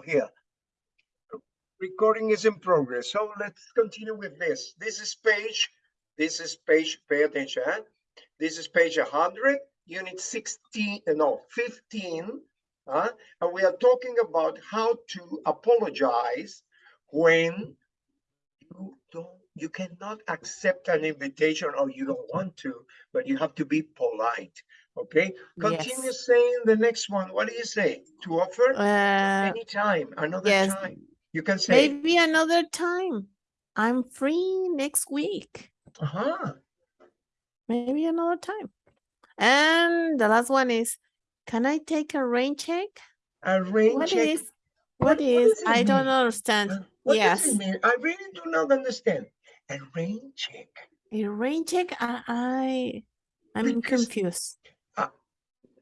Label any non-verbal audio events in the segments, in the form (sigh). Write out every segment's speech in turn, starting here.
here. Recording is in progress, so let's continue with this. This is page, this is page, pay attention. huh? This is page 100, unit 16, uh, no, 15. uh, and we are talking about how to apologize when you don't, you cannot accept an invitation or you don't want to, but you have to be polite. Okay, continue Yes. saying the next one. What do you say? To offer Uh, anytime, another yes, time. You can say, maybe another time. I'm free next week. uh-huh. Maybe another time. And the last one is, can I take a rain check? A rain What check. is, What- what what is, I don't understand. What does Yes, it mean? I really do not understand. A rain check. a rain check, I, I, I'm Because- confused.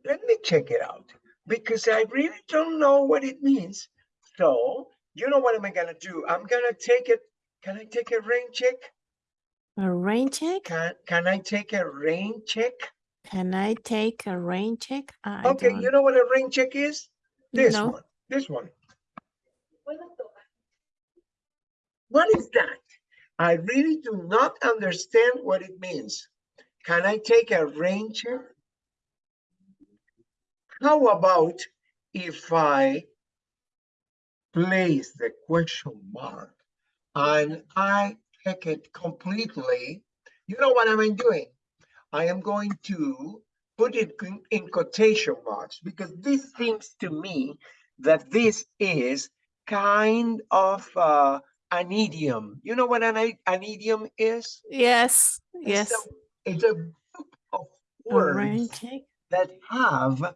Let me check it out because I really don't know what it means. So, you know what am I gonna do? I'm gonna take it. Can I take a rain check? A rain check? Can Can I take a rain check? Can I take a rain check? I Okay, don't you know what a rain check is? This know. one. This one. What is that? I really do not understand what it means. Can I take a rain check? How about if I place the question mark and I check it completely? You know what I'm doing? I am going to put it in- quotation marks because this seems to me that this is kind of uh, an idiom. You know what an, an idiom is? Yes, It's yes. a- It's a group of words check. that have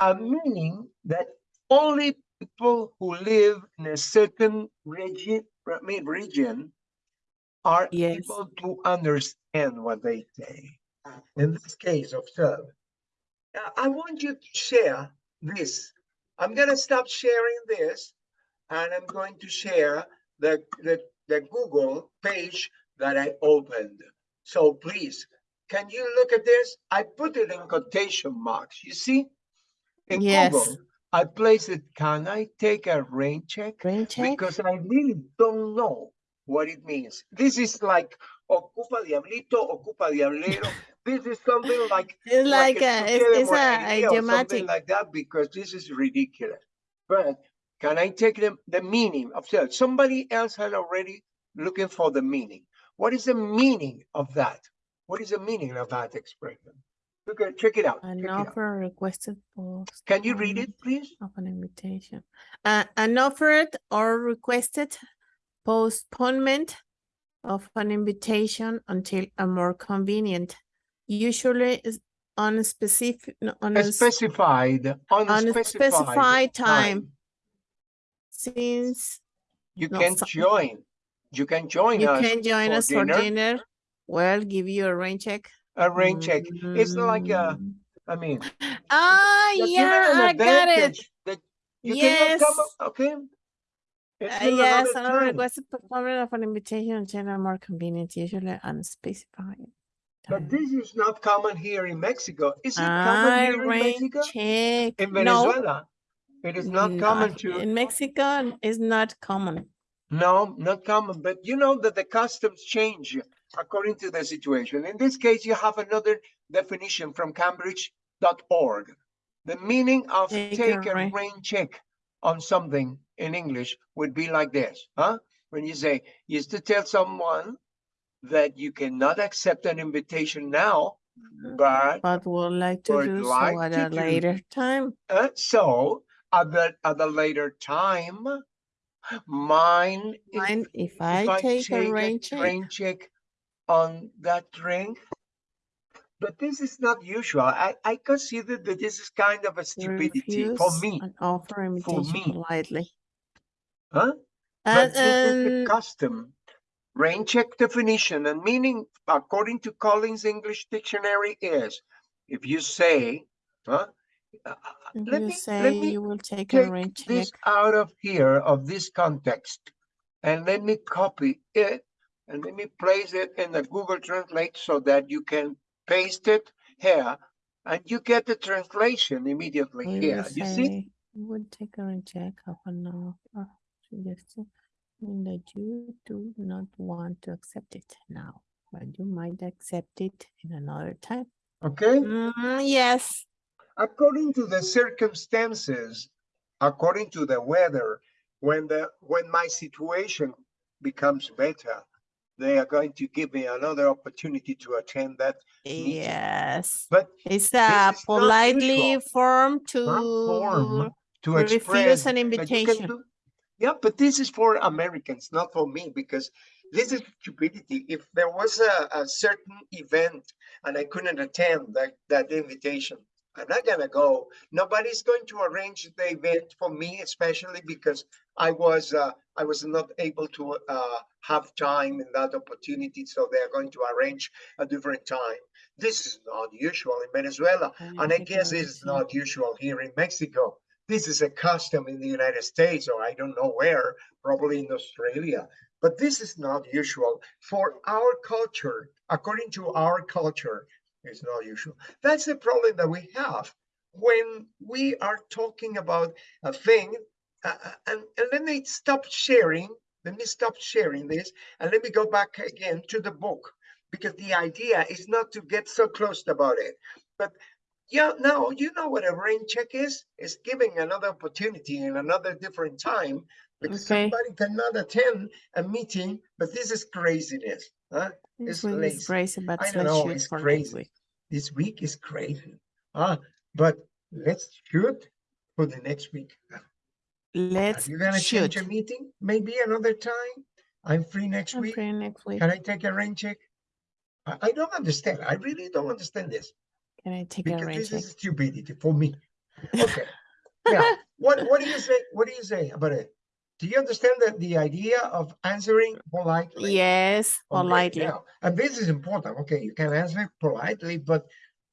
a meaning that only people who live in a certain region, region are Yes. able to understand what they say. In this case, observe. Uh, I want you to share this. I'm gonna stop sharing this and I'm going to share the, the, the Google page that I opened. So please, can you look at this? I put it in quotation marks, you see? In Yes. Google, I place it, can I take a rain check? Rain check? Because I really don't know what it means. This is like ocupa diablito, ocupa diablero. (laughs) This is something like (laughs) It's like, a a, it's, it's a monería or something idiomatic. like that because this is ridiculous. But can I take the, the meaning of that? Somebody else had already looking for the meaning. What is the meaning of that? What is the meaning of that expression? Look at, check it out. check An out. offer requested post. Can you read it, please? Of an invitation. Uh, an offered or requested postponement of an invitation until a more convenient, usually is on a specific, on a s- Specified, unspecified specified time. time. since You No, can so- join. You can join you us. can join for us for dinner. dinner. Well, give you a rain check. A rain check. It's like a, I Mm. I mean. Ah, you're yeah, I got it. that You cannot Yes. come, okay? Uh, yes, another another time. requested performance of an invitation in general more convenient, usually unspecified. But this is not common here in Mexico. Is it common Ah, here in Mexico? check. In No, Venezuela? It is not common to, In Mexico, it's not common. no, not common, but you know that the customs change according to the situation. In this case, you have another definition from cambridge.org. The meaning of Take a take a rain- rain check on something in English would be like this, huh? When you say, is to tell someone that you cannot accept an invitation now, but But would like to Would do like so at a do. later time. Uh, so at the at a later time, mine if, Mind if if I take a rain a check? rain check on that drink. But this is not usual. I, I consider that this is kind of a stupidity for me, An offer invitation me. politely. huh? And, But this is the uh, custom. Rain check definition and meaning, according to Collins English Dictionary, is if you say, huh? uh, uh let you me- say let me you will take a take rain check. this out of here, of this context, and let me copy it, and let me place it in the Google Translate so that you can paste it here, and you get the translation immediately we will here. You see? say would take a recheck of an offer suggested mean that you do not want to accept it now, but you might accept it in another time. Okay? Mm, yes, according to the circumstances, according to the weather, when the when my situation becomes better, they are going to give me another opportunity to attend that. meeting. yes. But It's a politely form to form to refuse express an that you can invitation. do- Yeah, but this is for Americans, not for me, because this is stupidity. If there was a, a certain event and I couldn't attend that, that invitation, I'm not gonna go. Nobody's going to arrange the event for me, especially because I was, uh, I was not able to, uh, have time in that opportunity, so they are going to arrange a different time. This is not usual in Venezuela. Can And I guess it's not usual here in Mexico. This is a custom in the United States, or I don't know where, probably in Australia. But this is not usual for our culture. According to our culture, it's not usual. That's the problem that we have when we are talking about a thing. uh, uh, and, and let me stop sharing. Let me stop sharing this and let me go back again to the book because the idea is not to get so close about it. But yeah, no, you know what a rain check is? It's giving another opportunity in another different time because Okay. somebody cannot attend a meeting, but this is craziness. Huh? This it's week lazy. is crazy, but I don't know, it's crazy. week. This week is crazy. Ah, but let's shoot for the next week. Let's You're gonna shoot. change a meeting? Maybe another time? I'm free next I'm week. free next week. Can I take a rain check? I, I don't understand. I really don't understand this Can I take a rain this check? This is stupidity for me. (laughs) Okay. yeah. what, what do you say? What do you say about it? Do you understand that the idea of answering politely? Yes, politely. Now, and this is important. Okay, you can answer politely, but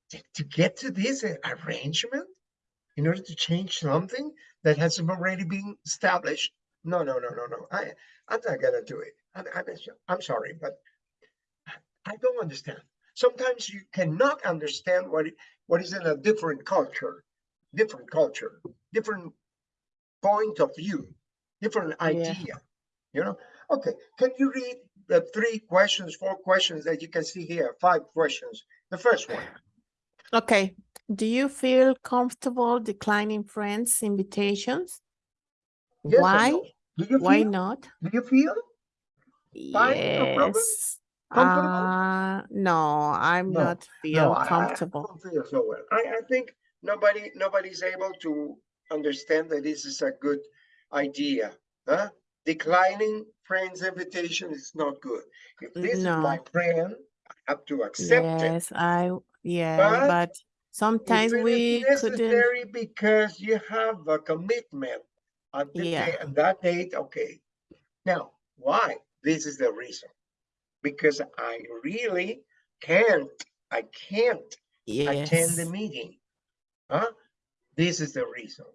to, get to this arrangement in order to change something that has already been established. No, no, no, no, no. I, I'm not gonna do it. I'm, I'm, I'm sorry, but I don't understand. Sometimes you cannot understand what, what is in a different culture, different culture, different point of view, different Yeah. idea, you know? Okay, can you read the three questions, four questions that you can see here, five questions? The first one, Okay. Do you feel comfortable declining friends' invitations? yes Why? no? Do you Why feel, not? do you feel? Fine, no. Yes. Comfortable? Uh, no, I'm No, not No, feel I, I- I comfortable. don't feel so well. I, I think nobody, nobody's able to understand that this is a good idea, huh? Declining friends' invitation is not good. If this is my friend, I have to accept it. Yes, I, yes, But but sometimes we couldn't, necessary because you have a commitment at the Yeah. day, on that date, okay. Now, why? This is the reason. Because I really can't, I can't yes. attend the meeting. Huh? This is the reason.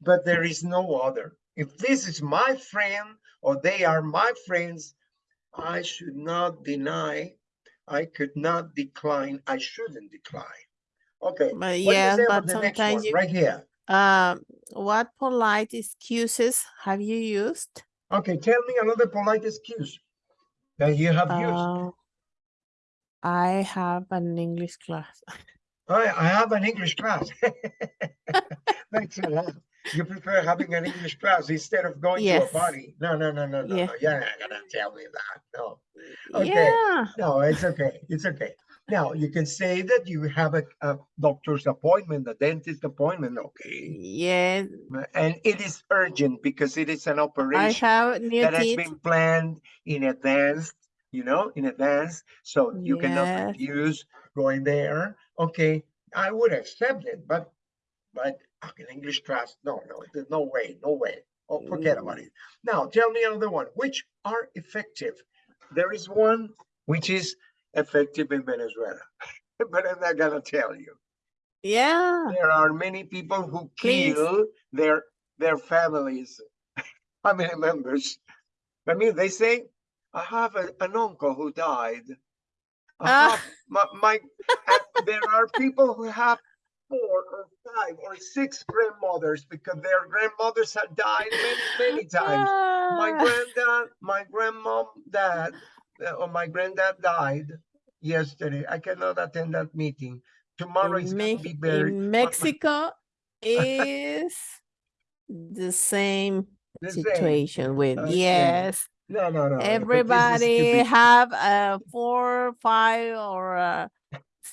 But there is no other. If this is my friend or they are my friends, I should not deny, I could not decline, I shouldn't decline. Okay, but what do you yes, say but about the next one, sometimes you, right here? um, what polite excuses have you used? Okay, tell me another polite excuse that you have used. Uh, I have an English class. (laughs) I, I have an English class. Thanks a lot. You prefer having an English class instead of going to a party? No, no, no, no, no, Yeah. no. You're not gonna tell me that. No, Okay. Yeah, no, it's okay. It's okay. Now you can say that you have a, a doctor's appointment, a dentist appointment, okay? yes, And it is urgent because it is an operation that has been planned in advance, you know, in advance. So you cannot Yes. refuse going there. Okay, I would accept it, but but an English class, no, no, there's no way, no way. Oh, forget about Mm. it. Now tell me another one. Which are effective? There is one which is effective in Venezuela, (laughs) but I'm not gonna tell you. Yeah, There are many people who Please. kill their their families, (laughs) family members. I mean, they say, I have a, an uncle who died. Ah. have my, my there are people who have four or five or six grandmothers because their grandmothers have died many, many times. My Ah, granddad, my grandmom, dad, uh, or my granddad died yesterday. I cannot attend that meeting. Tomorrow in is going to be buried. in Mexico (laughs) is the same the same. situation with Okay. yes No, no, no. no, but this is everybody have a four five or uh,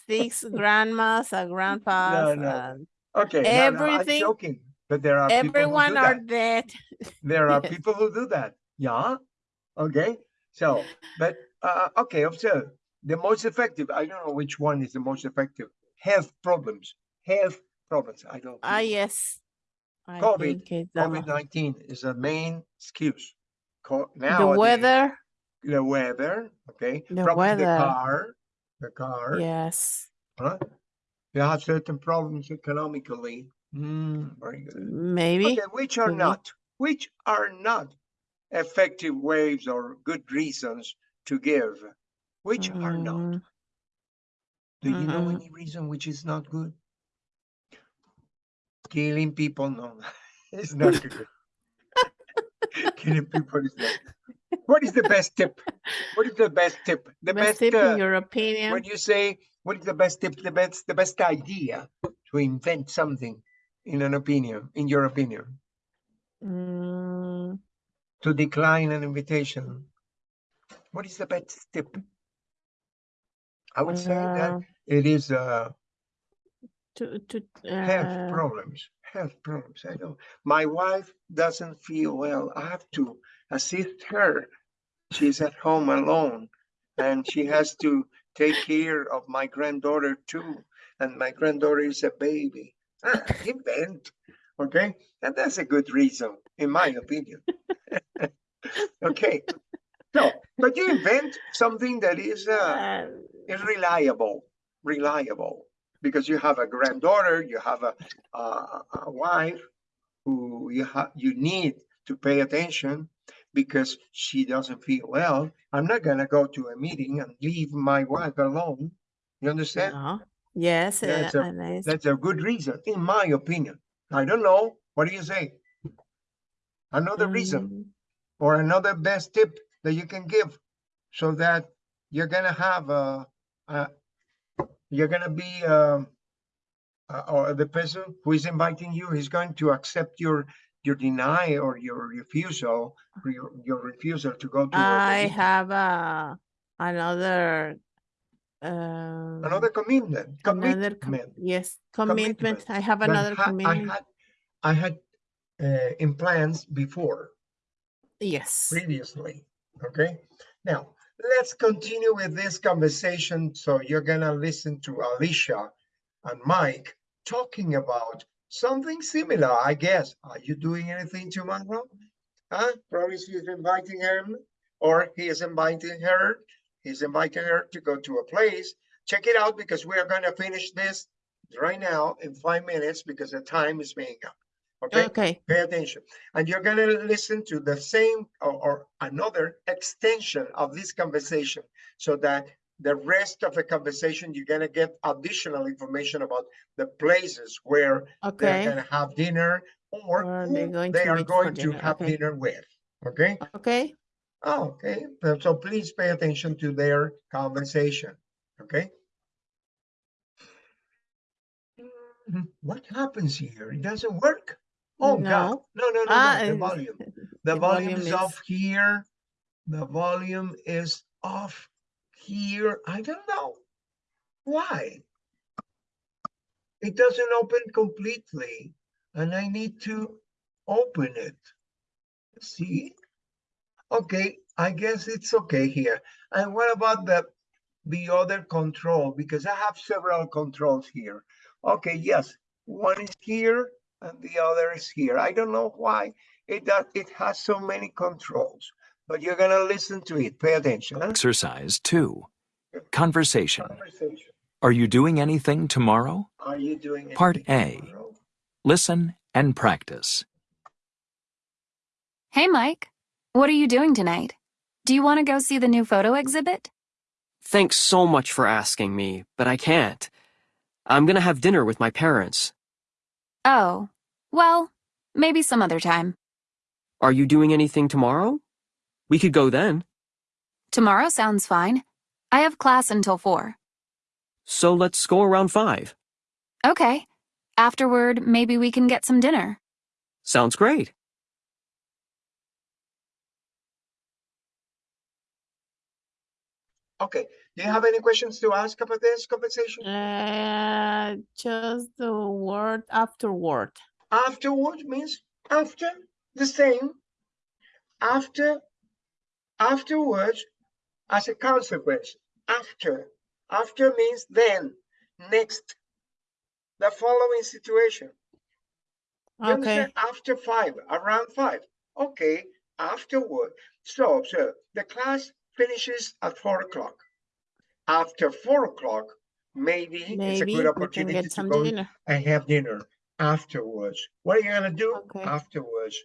six grandmas uh, grandpas no. and Okay, no, no, I'm everything- joking. But there are everyone are that. dead There are Yes. (laughs) people who do that. Yeah. Okay. So, but uh, okay, observe the most effective. I don't know which one is the most effective. Health problems. Health problems. I don't. ah think- yes I COVID, think it's the COVID nineteen is the main excuse. Co- the weather The weather. Okay. The Probably weather. The car. Yes Huh? You have certain problems economically. Mm, very good. maybe Okay, which are could be. not, which are not effective ways or good reasons to give? Which are not? Mm, Do you know mm. any reason which is not good? Killing people, no, (laughs) it's not good. (laughs) Killing people is not. What is the (laughs) best tip? What is the best tip? The best best, tip uh, in your opinion when you say what is the best tip? The best, the best idea to invent something, in an opinion, in your opinion, Mm, to decline an invitation. What is the best tip? I would say that uh, it is uh, to to health uh, problems. Health problems. I know. My wife doesn't feel well. I have to assist her. She's at home alone, and she has to take care of my granddaughter too. And my granddaughter is a baby. Ah, invent. Okay, and that's a good reason, in my opinion. (laughs) okay. So, but you invent something that is uh, uh, is reliable, reliable, because you have a granddaughter, you have a, a, a wife who you have, you need to pay attention because she doesn't feel well. I'm not gonna go to a meeting and leave my wife alone. You understand? no. yes That's uh, a- That's a good reason, in my opinion. I don't know. What do you say? Another reason mm, or another best tip that you can give so that you're gonna have a, a you're gonna be um uh, or the person who is inviting you is going to accept your your deny or your refusal or your, your refusal to go to i have uh, another um, another commitment another com- commitment yes commitment. commitment I have another ha- commitment. I had I had uh, in plans before yes. previously. Okay, now let's continue with this conversation. So you're gonna listen to Alicia and Mike talking about something similar, I guess. Are you doing anything to tomorrow? Huh? Probably she's inviting him, or he is inviting her. He's inviting her to go to a place. Check it out because we are gonna finish this right now in five minutes because the time is being up. Okay Okay. pay attention. And you're gonna listen to the same or, or another extension of this conversation so that the rest of the conversation, you're gonna get additional information about the places where they're gonna have dinner or they're going they to are going to dinner, have okay. dinner with, okay? Okay. Oh, okay, so- please pay attention to their conversation, okay? What happens here? It doesn't work? Oh, God, No. no, no, no, Ah, no, the (laughs) volume. The the volume volume is is- off here. The volume is off here. I don't know. Why? It doesn't open completely and I need to open it. See? Okay, I guess it's okay here. And what about the, the other control? Because I have several controls here. Okay, yes, one is here and the other is here. I don't know why it does, it has so many controls, but you're gonna listen to it. Pay attention. huh? Exercise 2. Conversation. Conversation. Are you doing anything tomorrow? Are you doing Part A. tomorrow? Listen and practice. Hey, Mike. What are you doing tonight? Do you want to go see the new photo exhibit? Thanks so much for asking me, but I can't. I'm gonna have dinner with my parents. Oh, well, maybe some other time. Are you doing anything tomorrow? We could go then. Tomorrow sounds fine. I have class until 4. So let's go around five. Okay. Afterward, maybe we can get some dinner. Sounds great. Okay, do you have any questions to ask about this conversation? Uh, just the word afterward. Afterward means after, the same. After, afterwards, as a consequence. After, after means then, next. The following situation. Okay. After five, around five. Okay, afterward. So observe, the class finishes at four o'clock. After four o'clock, maybe it's a good opportunity to go dinner. and have dinner afterwards. What are you gonna do Okay. afterwards?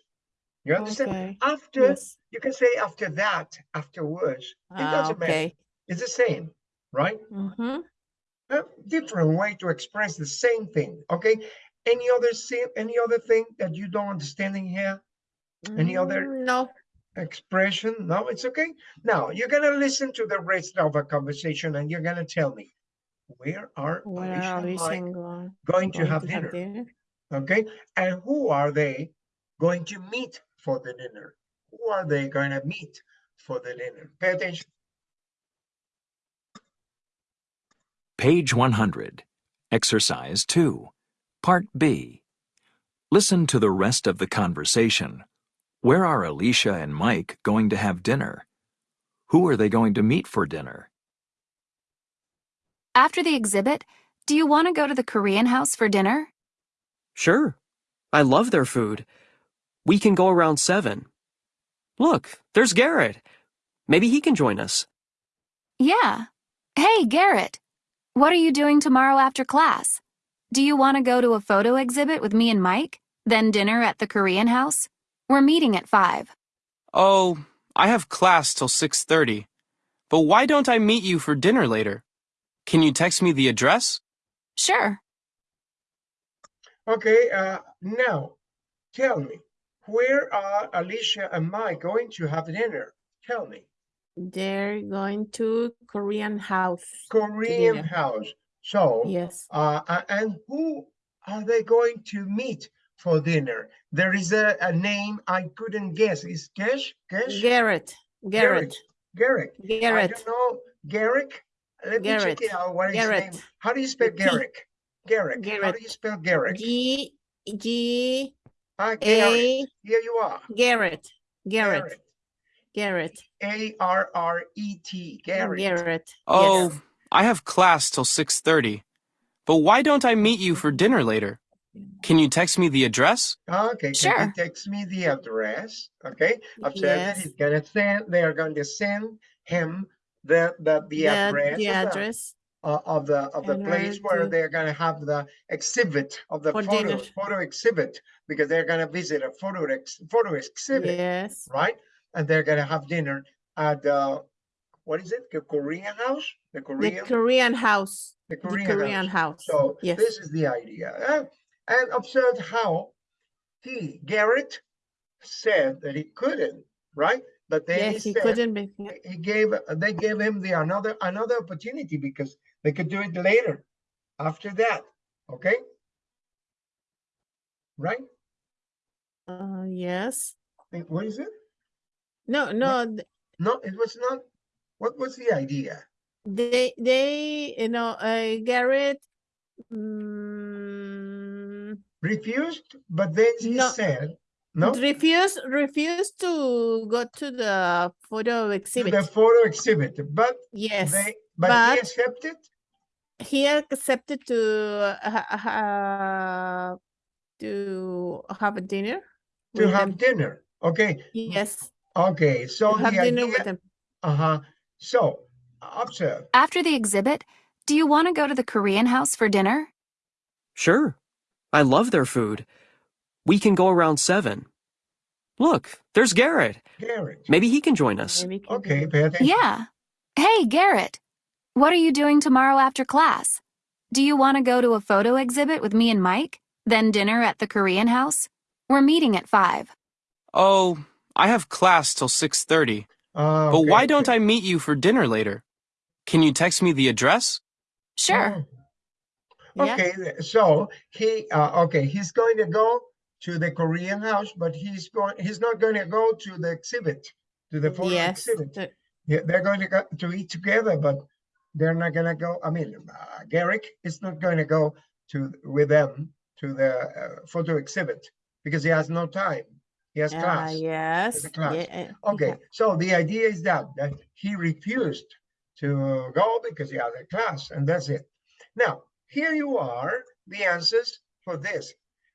You understand? Okay, After, yes. you can say after that, afterwards. It Ah, doesn't matter. okay. It's the same, right? Mm-hmm. A different way to express the same thing, okay? Any other any other thing that you don't understand in here? Any other- Mm, No, Expression? No, it's okay. Now you're gonna listen to the rest of our conversation and you're gonna tell me where are where Alicia are Mike going? going to going have dinner? Okay, and who are they going to meet for the dinner? Who are they going to meet for the dinner? Pay attention. Page 100. Exercise 2. Part B. Listen to the rest of the conversation. Where are Alicia and Mike going to have dinner? Who are they going to meet for dinner? After the exhibit, do you want to go to the Korean house for dinner? Sure. I love their food. We can go around seven. Look, there's Garrett. Maybe he can join us. Yeah. Hey, Garrett. What are you doing tomorrow after class? Do you want to go to a photo exhibit with me and Mike? Then dinner at the Korean house? We're meeting at 5. Oh, I have class till 6:30. But why don't I meet you for dinner later? Can you text me the address? Sure. Okay, uh, now tell me, where are Alicia and Mike going to have dinner? Tell me. They're going to Korean house. Korean house. So, Yes. uh, and who are they going to meet for dinner? There is a, a name I couldn't guess. Is Gesh? Gesh? Garrett, Garrett, Garrick. I Garrett. don't know. Garrick? Let me check it out. What is his name? How do you spell With T. Garrick? Garrick. How do you spell Garrick? G, G, Ah, Garrett. A, Here you are. Garrett, Garrett, Garrett, A R R E T. Garrett. Garrett. Oh, yes. I have class till 6:30. But why don't I meet you for dinner later? Can you text me the address? Okay, can Sure. you text me the address? Okay, observe that Yes. he's gonna send, they are going to send him the, the, the The, address. the the- address. Uh, of the of the in place where to- they're gonna have the exhibit of the For photo dinner. photo exhibit because they're gonna visit a photo ex, photo exhibit, Yes. right? And they're gonna have dinner at the what is it? The Korean house? The korean The Korean house. the The Korean, Korean house. house. So Yes. this is the idea. uh, and observe how he Garrett said that he couldn't, right? But then Yes, he he said couldn't be. he gave they gave him the another another opportunity because they could do it later after that okay? Right? Uh, yes. What is it? No, no, th- no it was not what was the idea? they, they, you know, uh, Garrett, mm, refused but then he No. said no? To refused, refused to go to the photo exhibit. the photo exhibit but Yes, they but, he accepted he accepted to ha- ha- to have a dinner. to have them. dinner okay Yes, okay so to have dinner with idea them. uh-huh so observe After the exhibit, do you want to go to the Korean house for dinner? Sure. I love their food. We can go around seven. Look, there's Garrett. Garrett Maybe he can join us. Maybe can okay pay attention Yeah. Hey, Garrett. What are you doing tomorrow after class? Do you want to go to a photo exhibit with me and Mike? Then dinner at the Korean house? We're meeting at 5. Oh, I have class till 6:30. Ah, But okay, why don't. I meet you for dinner later? Can you text me the address? Sure. Yeah. Okay, th- so he, uh, okay, he's going to go to the Korean house, but he's going, he's not going to go to the exhibit, to the photo Yes. exhibit. Yeah, they're going to go to eat together, but they're not gonna go, I mean, uh, Garrick is not going to go to, with them to the uh, photo exhibit because he has no time. He has Ah, class. yes. class. yeah, Okay, yeah. so the idea is that, that he refused to go because he had a class and that's it. Now, here you are, the answers for this.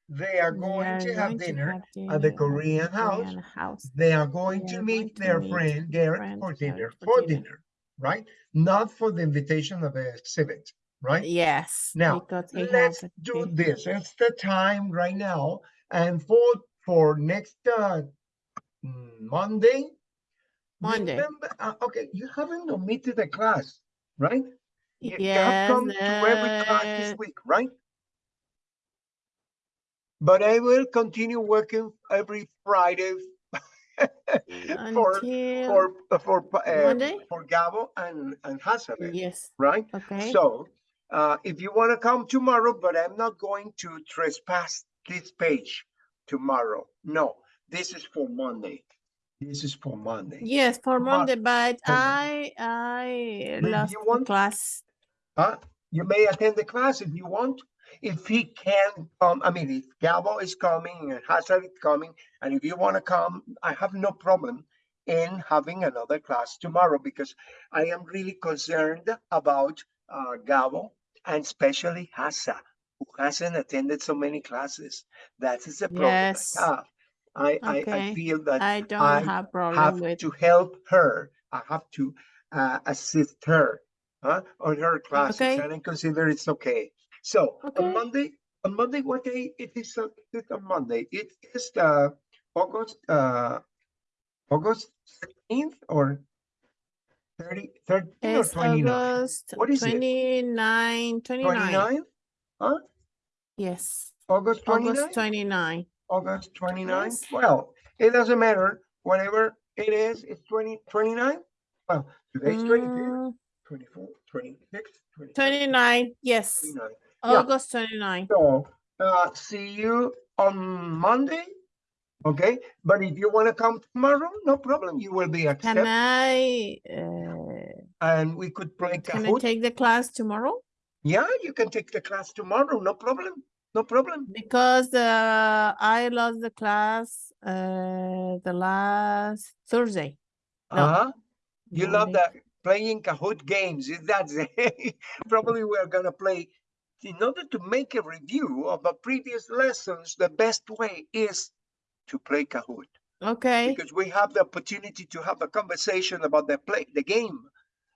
They are going are to have going to dinner have at the dinner Korean house. Korean house. They are going They to are meet going to their meet friend Garrett for dinner, for for dinner. dinner, right? Not for the invitation of the exhibit, right? Yes. Now, Let's do this. It's the time right now. And for, for next, uh, Monday. Monday. remember- uh, okay, you haven't omitted a class, right? You- you have Yes. come to every class this uh, week, right? But I will continue working every Friday (laughs) for, Until, for, uh, for, uh, for Gabo and, and Hasabe, yes, right? okay. So, uh, if you want to come tomorrow, but I'm not going to trespass this page tomorrow. No, this is for Monday. This is for Monday. Yes, for Mon- Monday, but for. I, I lost you want- class. Huh? You may attend the class if you want. If he can come, I mean, if Gabo is coming and Hazard is coming, and if you want to come, I have no problem in having another class tomorrow because I am really concerned about uh, Gabo and especially Hassa, who hasn't attended so many classes. That is the problem Yes. I have. I, I, I feel that I don't I have problem have with, to help her. I have to uh, assist her huh, on her classes, Okay. and I consider it's okay. So Okay. on Monday, on Monday, what day it is? uh, it on Monday, it is uh, August uh, August 13th or 30, 13 or it's 29? August What is it? 29, 29. 29? Huh? Yes, August 29? August 29. August 29? Yes. Well, it doesn't matter. Whatever it is, it's 20, 29? Well, today's 22, Mm, 24, 26, 27, 29, yes, 29. August 29. So, uh, see you on Monday. Okay, but if you want to come tomorrow, no problem. You will be accepted. Can I, uh, and we could play can I take the class tomorrow? Yeah, you can take the class tomorrow. No problem. No problem. Because uh, I lost the class uh, the last Thursday. No, Uh-huh. You love Monday. that playing Kahoot games. (laughs) Is that probably we're gonna play in order to make a review of the previous lessons. The best way is to play Kahoot. Okay, because we have the opportunity to have a conversation about the play, the game,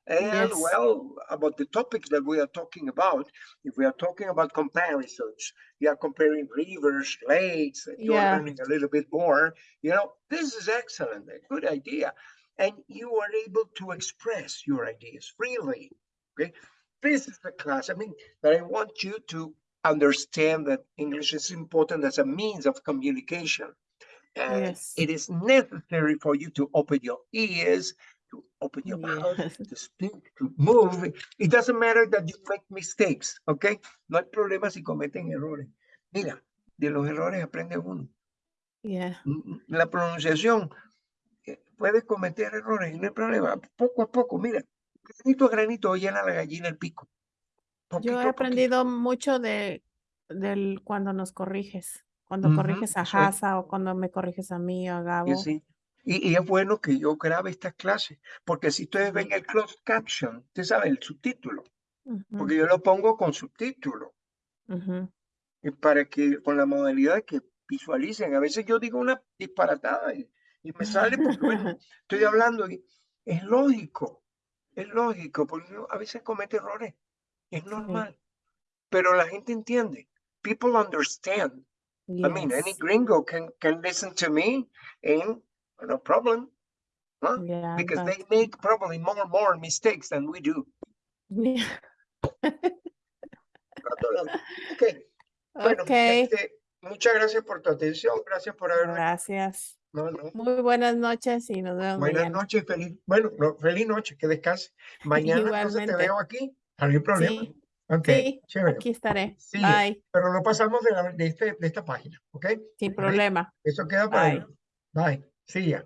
and Yes. well, about the topics that we are talking about. If we are talking about comparisons, you are comparing rivers, lakes, and you Yeah. are learning a little bit more. You know, this is excellent, a good idea, and you are able to express your ideas freely. Okay, this is the class. I mean, that I want you to understand that English is important as a means of communication. And Yes. it is necessary for you to open your ears, to open your mouth, to speak, to move. It doesn't matter that you make mistakes, okay? No hay problema si cometen errores. Mira, de los errores aprende uno. yeah, Mm, mm, La pronunciación, eh, puede cometer errores, no hay problema. Poco a poco, mira, granito a granito llena la gallina el pico. yo Poquito he a poquito. aprendido mucho de del cuando nos corriges, cuando Ujú, corriges a. Hasa o cuando me corriges a mí o a Gabo. sí. Y, y es bueno que yo grabe estas clases, porque si ustedes ven Sí. el closed caption, usted sabe, el subtítulo, Ujú, porque yo lo pongo con subtítulo, ujú. y para que, con la modalidad que visualicen. A veces yo digo una disparatada y, y me sale porque, bueno, (laughs) estoy hablando y es lógico, es lógico, porque a veces comete errores, es normal, pero la gente entiende. People understand. I mean, any gringo can, can listen to me and no problem. Huh? Yeah, because but they make probably more more mistakes than we do. yeah. Hablando (laughs) la- Ok, bueno, Ok, este, muchas gracias por tu atención, gracias por haberme. gracias. No, no. Muy buenas noches y nos vemos Buenas mañana. noches, feliz, bueno, no, feliz noche, que descanse. (laughs) Mañana entonces te veo aquí, no hay problema. Sí, sí, chévere. aquí estaré. Sí, Bye, pero no pasamos de, la- de, este, de esta página, ¿ok? sin problema. Eso queda para Bye. Bye. See ya.